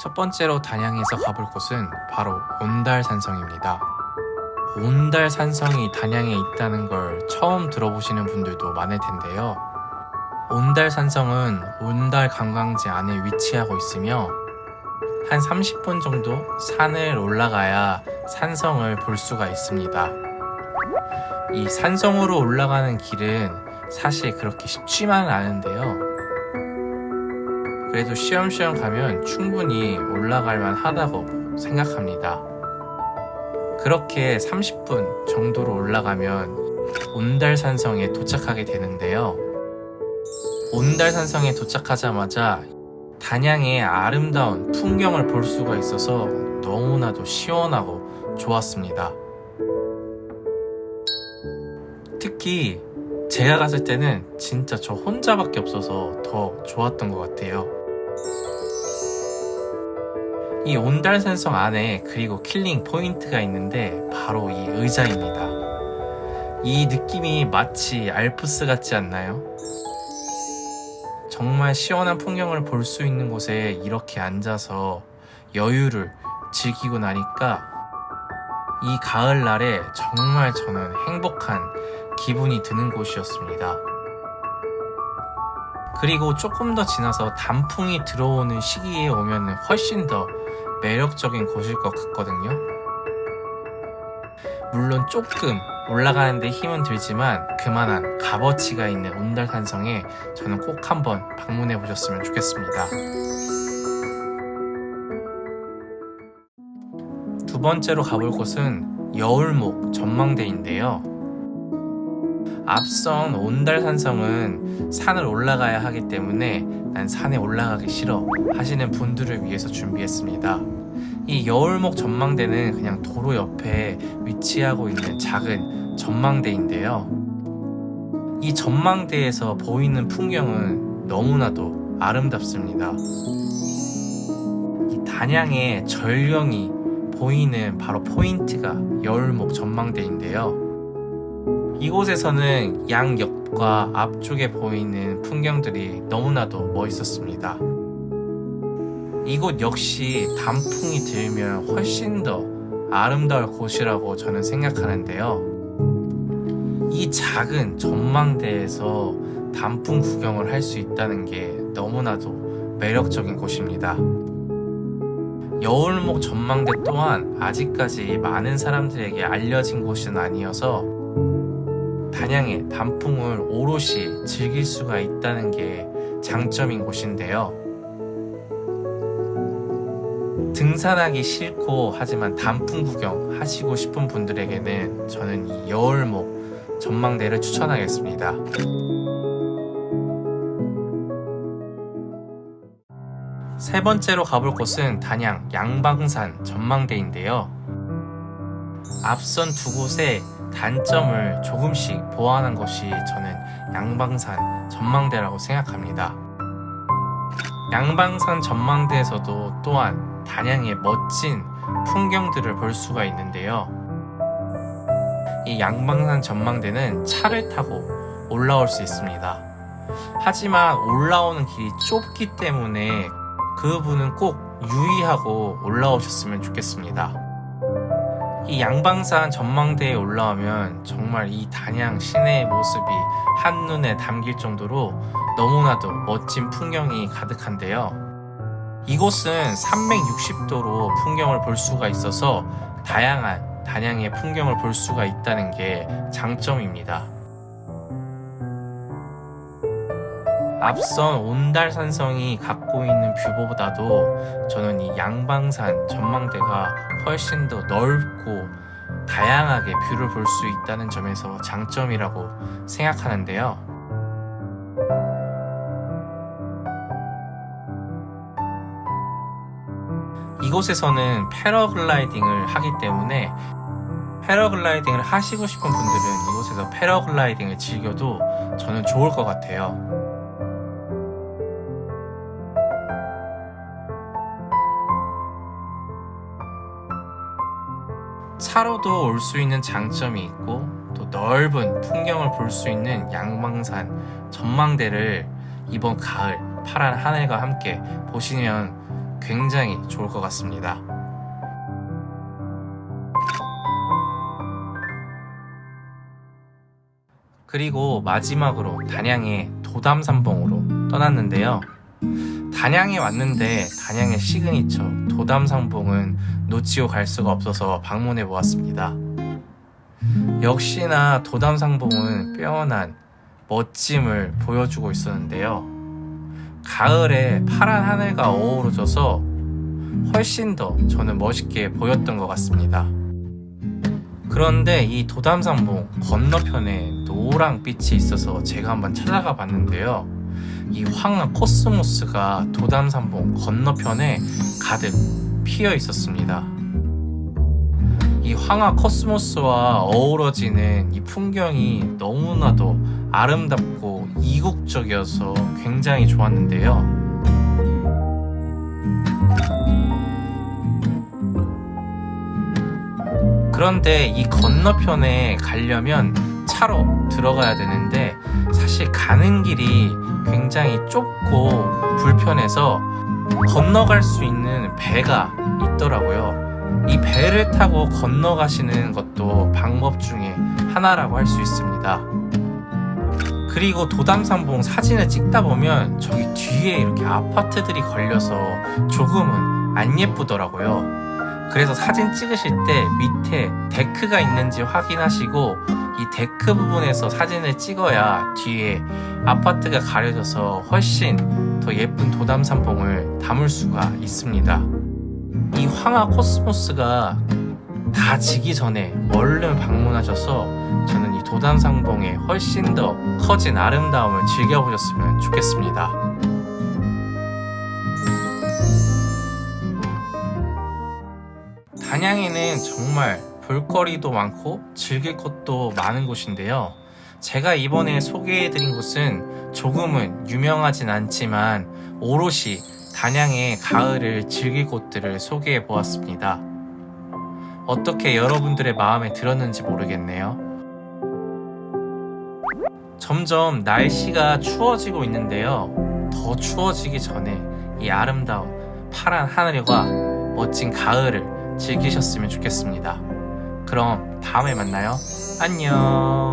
첫 번째로 단양에서 가볼 곳은 바로 온달산성입니다. 온달산성이 단양에 있다는 걸 처음 들어보시는 분들도 많을 텐데요. 온달산성은 온달 관광지 안에 위치하고 있으며 한 30분 정도 산을 올라가야 산성을 볼 수가 있습니다. 이 산성으로 올라가는 길은 사실 그렇게 쉽지만은 않은데요. 그래도 쉬엄쉬엄 가면 충분히 올라갈 만 하다고 생각합니다. 그렇게 30분 정도로 올라가면 온달산성에 도착하게 되는데요. 온달산성에 도착하자마자 단양의 아름다운 풍경을 볼 수가 있어서 너무나도 시원하고 좋았습니다. 특히 제가 갔을 때는 진짜 저 혼자밖에 없어서 더 좋았던 것 같아요. 이 온달산성 안에 그리고 killing point가 있는데 바로 이 의자입니다. 이 느낌이 마치 알프스 같지 않나요? 정말 시원한 풍경을 볼 수 있는 곳에 이렇게 앉아서 여유를 즐기고 나니까 이 가을날에 정말 저는 행복한 기분이 드는 곳이었습니다. 그리고 조금 더 지나서 단풍이 들어오는 시기에 오면 훨씬 더 매력적인 곳일 것 같거든요. 물론 조금 올라가는데 힘은 들지만 그만한 값어치가 있는 온달산성에 저는 꼭 한번 방문해 보셨으면 좋겠습니다. 두 번째로 가볼 곳은 여울목 전망대인데요. 앞선 온달산성은 산을 올라가야 하기 때문에 난 산에 올라가기 싫어 하시는 분들을 위해서 준비했습니다. 이 여울목 전망대는 그냥 도로 옆에 위치하고 있는 작은 전망대인데요. 이 전망대에서 보이는 풍경은 너무나도 아름답습니다. 이 단양의 전령이 보이는 바로 포인트가 여울목 전망대인데요. 이곳에서는 양옆과 앞쪽에 보이는 풍경들이 너무나도 멋있었습니다. 이곳 역시 단풍이 들면 훨씬 더 아름다울 곳이라고 저는 생각하는데요. 이 작은 전망대에서 단풍 구경을 할 수 있다는 게 너무나도 매력적인 곳입니다. 여울목 전망대 또한 아직까지 많은 사람들에게 알려진 곳은 아니어서 단양의 단풍을 오롯이 즐길 수가 있다는 게 장점인 곳인데요. 등산하기 싫고 하지만 단풍 구경 하시고 싶은 분들에게는 저는 이 여울목 전망대를 추천하겠습니다. 세 번째로 가볼 곳은 단양 양방산 전망대인데요. 앞선 두 곳의 단점을 조금씩 보완한 것이 저는 양방산 전망대라고 생각합니다. 양방산 전망대에서도 또한 단양의 멋진 풍경들을 볼 수가 있는데요. 이 양방산 전망대는 차를 타고 올라올 수 있습니다. 하지만 올라오는 길이 좁기 때문에 그 부분은 꼭 유의하고 올라오셨으면 좋겠습니다. 이 양방산 전망대에 올라오면 정말 이 단양 시내의 모습이 한눈에 담길 정도로 너무나도 멋진 풍경이 가득한데요. 이곳은 360도로 풍경을 볼 수가 있어서 다양한 단양의 풍경을 볼 수가 있다는 게 장점입니다. 앞선 온달산성이 갖고 있는 view보다도 저는 이 양방산 전망대가 훨씬 더 넓고 다양하게 view를 볼 수 있다는 점에서 장점이라고 생각하는데요. 이곳에서는 패러글라이딩을 하기 때문에 패러글라이딩을 하시고 싶은 분들은 이곳에서 패러글라이딩을 즐겨도 저는 좋을 것 같아요. 차로도 올 수 있는 장점이 있고 또 넓은 풍경을 볼 수 있는 양방산 전망대를 이번 가을 파란 하늘과 함께 보시면 굉장히 좋을 것 같습니다. 그리고 마지막으로 단양의 도담삼봉으로 떠났는데요. 단양에 왔는데 단양의 시그니처 도담산봉은 놓치고 갈 수가 없어서 방문해 보았습니다. 역시나 도담삼봉은 빼어난 멋짐을 보여주고 있었는데요. 가을에 파란 하늘과 어우러져서 훨씬 더 저는 멋있게 보였던 것 같습니다. 그런데 이 도담산봉 건너편에 노랑빛이 있어서 제가 한번 찾아가 봤는데요. 이 황하 코스모스가 도담산봉 건너편에 가득 피어 있었습니다. 이 황하 코스모스와 어우러지는 이 풍경이 너무나도 아름답고 이국적이어서 굉장히 좋았는데요. 그런데 이 건너편에 가려면 차로 들어가야 되는데 사실 가는 길이 굉장히 좁고 불편해서 건너갈 수 있는 배가 있더라고요. 이 배를 타고 건너가시는 것도 방법 중에 하나라고 할 수 있습니다. 그리고 도담산봉 사진을 찍다 보면 저기 뒤에 이렇게 아파트들이 걸려서 조금은 안 예쁘더라고요. 그래서 사진 찍으실 때 밑에 데크가 있는지 확인하시고 이 데크 부분에서 사진을 찍어야 뒤에 아파트가 가려져서 훨씬 더 예쁜 도담삼봉을 담을 수가 있습니다. 이 황화 코스모스가 다 지기 전에 얼른 방문하셔서 저는 이 도담삼봉의 훨씬 더 커진 아름다움을 즐겨보셨으면 좋겠습니다. 단양에는 정말 볼거리도 많고 즐길 것도 많은 곳인데요. 제가 이번에 소개해드린 곳은 조금은 유명하진 않지만 오롯이 단양의 가을을 즐길 곳들을 소개해 보았습니다. 어떻게 여러분들의 마음에 들었는지 모르겠네요. 점점 날씨가 추워지고 있는데요. 더 추워지기 전에 이 아름다운 파란 하늘과 멋진 가을을 즐기셨으면 좋겠습니다. 그럼 다음에 만나요. 안녕.